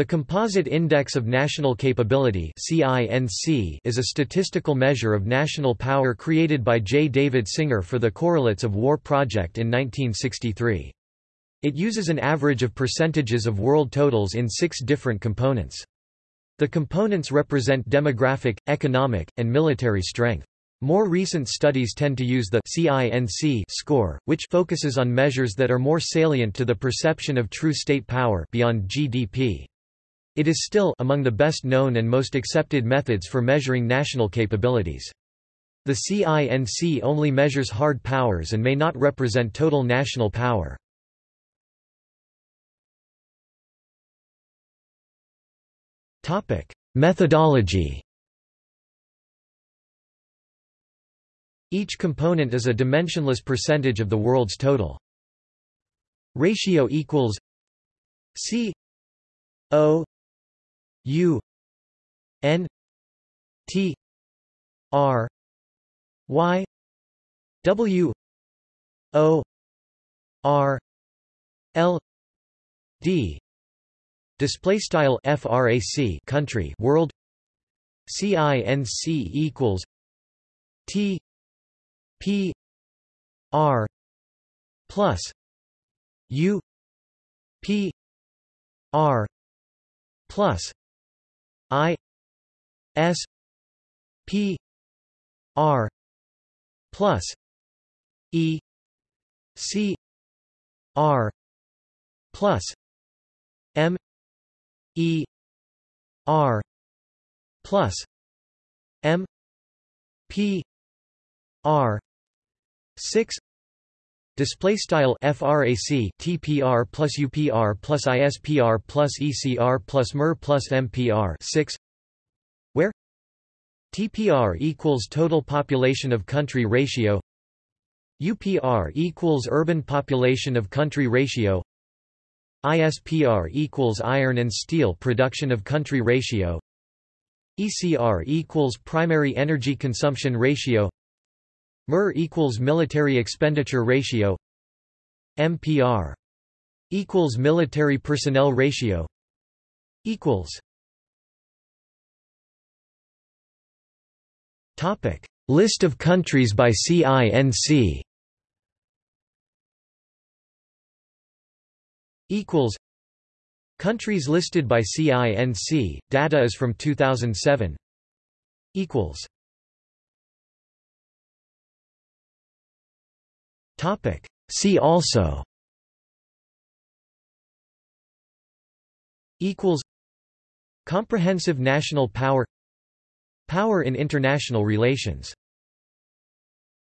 The Composite Index of National Capability is a statistical measure of national power created by J. David Singer for the Correlates of War project in 1963. It uses an average of percentages of world totals in six different components. The components represent demographic, economic, and military strength. More recent studies tend to use the CINC score, which focuses on measures that are more salient to the perception of true state power beyond GDP. It is still among the best known and most accepted methods for measuring national capabilities. The CINC only measures hard powers and may not represent total national power. Methodology Each component is a dimensionless percentage of the world's total. Ratio equals C O U N T R Y W O R L D. Display style frac country world. Cinc equals T P R plus U P R plus I S P R plus E C R plus M E R plus M P R six Display style frac TPR plus UPR plus ISPR plus ECR plus MER plus MPR 6 where? TPR equals total population of country ratio. UPR equals urban population of country ratio. ISPR equals iron and steel production of country ratio. ECR equals primary energy consumption ratio MER equals military expenditure ratio. MPR equals military personnel ratio equals Topic. List of countries by CINC equals Countries listed by CINC data is from 2007 equals Topic. See also Equals Comprehensive national power Power in international relations